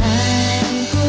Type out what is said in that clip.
time.